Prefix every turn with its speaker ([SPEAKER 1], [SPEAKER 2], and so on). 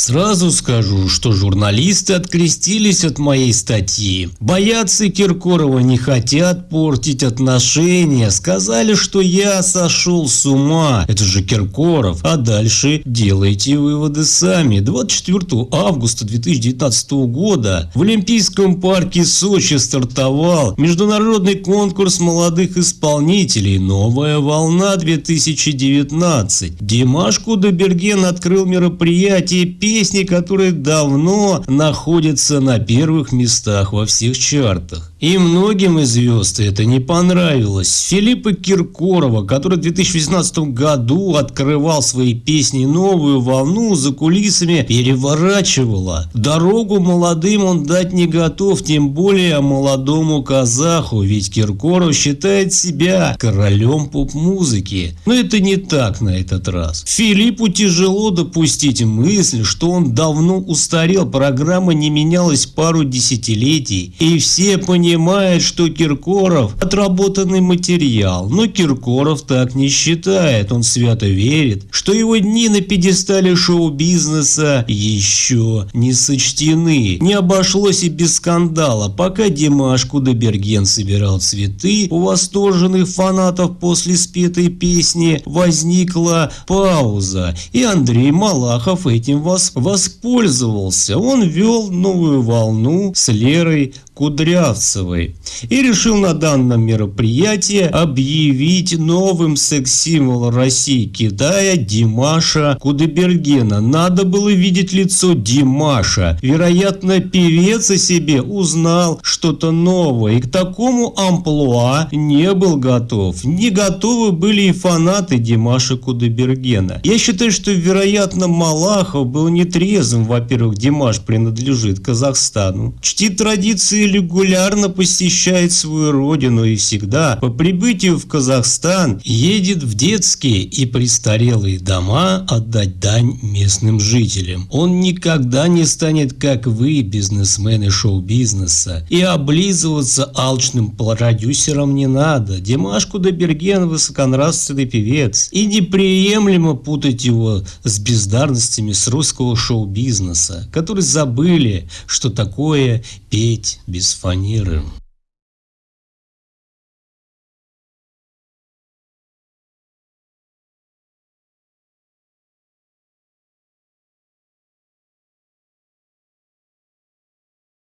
[SPEAKER 1] Сразу скажу, что журналисты открестились от моей статьи. Боятся Киркорова не хотят портить отношения. Сказали, что я сошел с ума. Это же Киркоров. А дальше делайте выводы сами. 24 августа 2019 года в Олимпийском парке Сочи стартовал международный конкурс молодых исполнителей «Новая волна 2019». Димаш Кудайберген открыл мероприятие песни, которые давно находятся на первых местах во всех чартах. И многим из звезд это не понравилось. Филиппа Киркорова, который в 2018 году открывал свои песни новую волну за кулисами, переворачивала. Дорогу молодым он дать не готов, тем более молодому казаху, ведь Киркоров считает себя королем поп-музыки. Но это не так на этот раз. Филиппу тяжело допустить мысль, что он давно устарел, программа не менялась пару десятилетий, и все понимают, понимает, что Киркоров – отработанный материал, но Киркоров так не считает. Он свято верит, что его дни на пьедестале шоу-бизнеса еще не сочтены. Не обошлось и без скандала. Пока Димаш Кудайберген собирал цветы, у восторженных фанатов после спетой песни возникла пауза, и Андрей Малахов этим воспользовался. Он вел новую волну с Лерой Кудрявцевой и решил на данном мероприятии объявить новым секс-символом России Китая Димаша Кудайбергена. Надо было видеть лицо Димаша. Вероятно, певец о себе узнал что-то новое и к такому амплуа не был готов. Не готовы были и фанаты Димаша Кудайбергена. Я считаю, что, вероятно, Малахов был нетрезвым. Во-первых, Димаш принадлежит Казахстану. Чтит традиции регулярно посещает свою родину и всегда по прибытию в Казахстан едет в детские и престарелые дома отдать дань местным жителям. Он никогда не станет, как вы, бизнесмены шоу-бизнеса, и облизываться алчным продюсерам не надо. Димаш Кудайберген высоконравственный певец, и неприемлемо путать его с бездарностями с русского шоу-бизнеса, которые забыли, что такое петь без фанеры